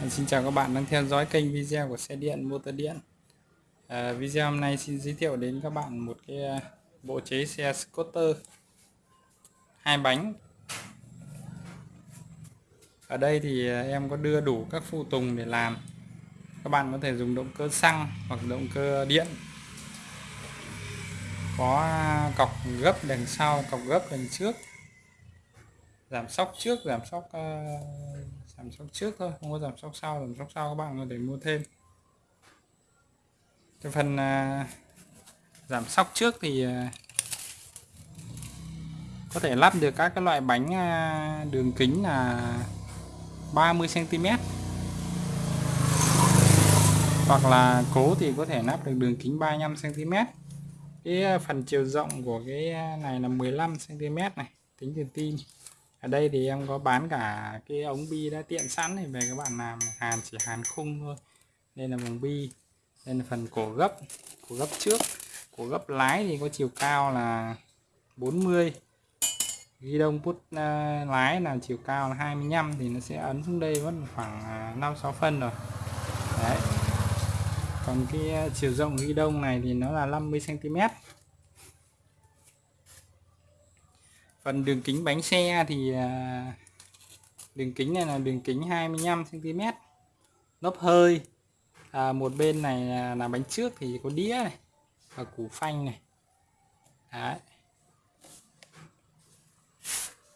Vâng, xin chào các bạn đang theo dõi kênh video của xe điện motor điện. À, video hôm nay xin giới thiệu đến các bạn một cái à, bộ chế xe scooter hai bánh. Ở đây thì à, em có đưa đủ các phụ tùng để làm. Các bạn có thể dùng động cơ xăng hoặc động cơ điện. Có à, cọc gấp đằng sau cọc gấp đằng trước giảm sóc trước giảm sóc uh, giảm sóc trước thôi không có giảm sóc sau giảm sóc sau các bạn có thể mua thêm. Cái phần uh, giảm sóc trước thì uh, có thể lắp được các cái loại bánh uh, đường kính là 30 cm hoặc là cố thì có thể lắp được đường kính 35 cm cái phần chiều rộng của cái này là 15 cm này tính từ tim ở đây thì em có bán cả cái ống bi đã tiện sẵn thì về các bạn làm hàn chỉ hàn khung thôi. Đây là vòng bi đây là phần cổ gấp cổ gấp trước. Cổ gấp lái thì có chiều cao là 40 ghi đông put uh, lái là chiều cao là 25 thì nó sẽ ấn xuống đây vẫn khoảng à, 5 6 phân rồi. Đấy. Còn cái à, chiều rộng ghi đông này thì nó là 50 cm phần đường kính bánh xe thì à, đường kính này là đường kính 25 cm lốp hơi à, một bên này là bánh trước thì có đĩa này và củ phanh này. Đấy.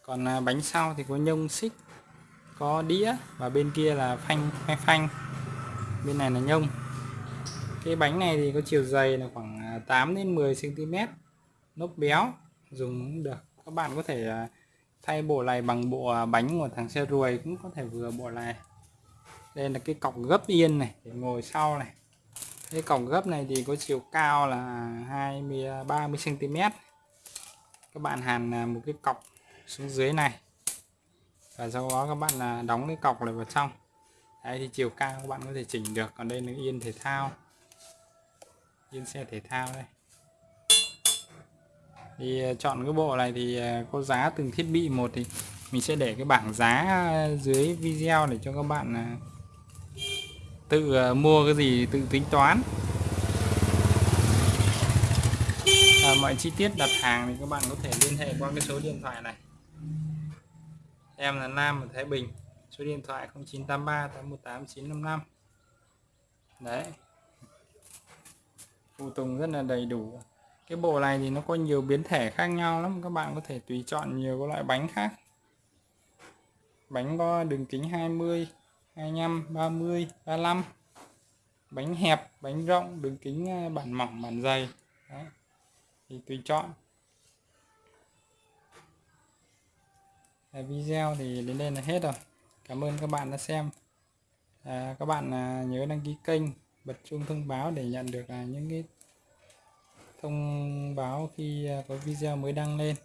còn à, bánh sau thì có nhông xích có đĩa và bên kia là phanh phanh phanh. Bên này là nhông. Cái bánh này thì có chiều dày là khoảng à, 8 đến 10 cm lốp béo dùng cũng được các bạn có thể à, thay bộ này bằng bộ à, bánh của thằng xe ruồi cũng có thể vừa bộ này. Đây là cái cọc gấp yên này, để ngồi sau này. Cái cọc gấp này thì có chiều cao là 20 30 cm các bạn hàn à, một cái cọc xuống dưới này. Và sau đó các bạn là đóng cái cọc này vào trong. Đấy, thì chiều cao các bạn có thể chỉnh được. Còn đây là yên thể thao. Yên xe thể thao đây thì ờ, chọn cái bộ này thì ờ, có giá từng thiết bị một thì mình sẽ để cái bảng giá dưới video để cho các bạn ờ, tự mua cái gì tự tính toán. À, mọi chi tiết đặt hàng thì các bạn có thể liên hệ qua cái số điện thoại này. Em là Nam ở Thái Bình số điện thoại 0983 818 955 đấy. Phụ tùng rất là đầy đủ cái bộ này thì nó có nhiều biến thể khác nhau lắm các bạn có thể tùy chọn nhiều các loại bánh khác. Bánh có đường kính 20 25 30 35 bánh hẹp bánh rộng đường kính ờ, bản mỏng bản dày. Đấy. thì tùy chọn. À, video thì đến đây là hết rồi. Cảm ơn các bạn đã xem. À, các bạn à, nhớ đăng ký kênh bật chuông thông báo để nhận được à, những cái thông báo khi à, có video mới đăng lên.